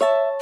you